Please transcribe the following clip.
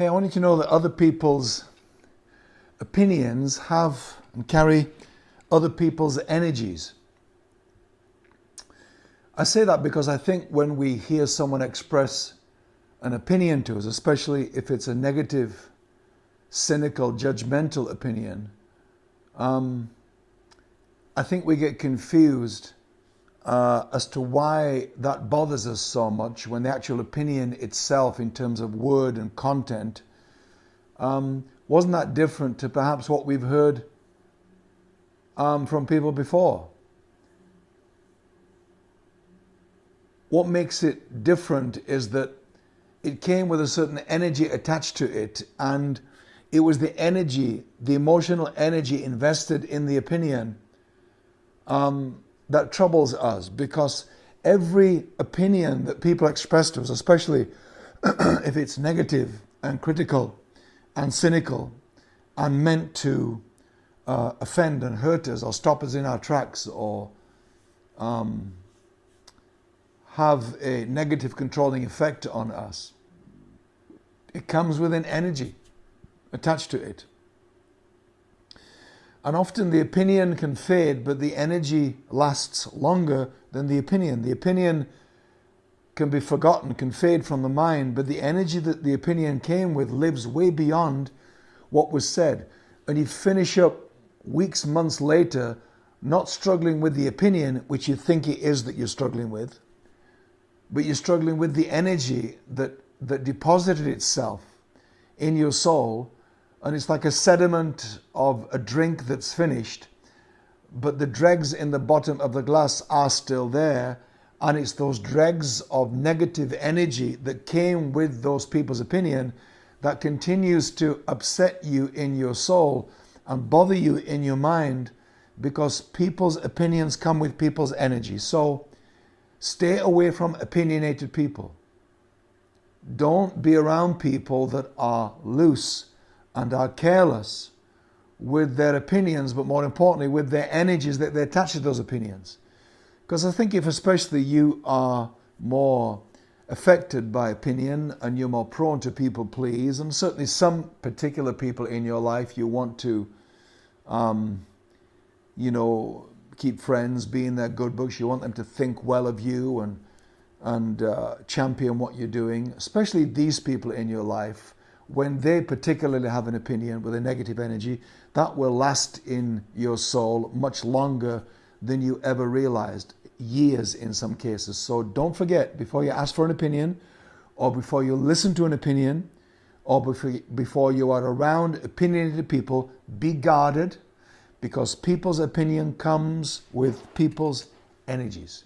Hey, I want you to know that other people's opinions have and carry other people's energies. I say that because I think when we hear someone express an opinion to us, especially if it's a negative, cynical, judgmental opinion, um, I think we get confused uh, as to why that bothers us so much when the actual opinion itself, in terms of word and content, um, wasn't that different to perhaps what we've heard um, from people before. What makes it different is that it came with a certain energy attached to it, and it was the energy, the emotional energy invested in the opinion um, that troubles us because every opinion that people express to us, especially if it's negative and critical and cynical and meant to uh, offend and hurt us or stop us in our tracks or um, have a negative controlling effect on us, it comes with an energy attached to it. And often the opinion can fade, but the energy lasts longer than the opinion. The opinion can be forgotten, can fade from the mind, but the energy that the opinion came with lives way beyond what was said. And you finish up weeks, months later, not struggling with the opinion, which you think it is that you're struggling with, but you're struggling with the energy that, that deposited itself in your soul and it's like a sediment of a drink that's finished, but the dregs in the bottom of the glass are still there, and it's those dregs of negative energy that came with those people's opinion that continues to upset you in your soul and bother you in your mind because people's opinions come with people's energy. So stay away from opinionated people. Don't be around people that are loose and are careless with their opinions, but more importantly, with their energies that they attach to those opinions. Because I think if, especially, you are more affected by opinion and you're more prone to people please, and certainly some particular people in your life you want to, um, you know, keep friends, be in their good books, you want them to think well of you and and uh, champion what you're doing, especially these people in your life when they particularly have an opinion with a negative energy, that will last in your soul much longer than you ever realized, years in some cases. So don't forget, before you ask for an opinion, or before you listen to an opinion, or before you are around opinionated people, be guarded because people's opinion comes with people's energies.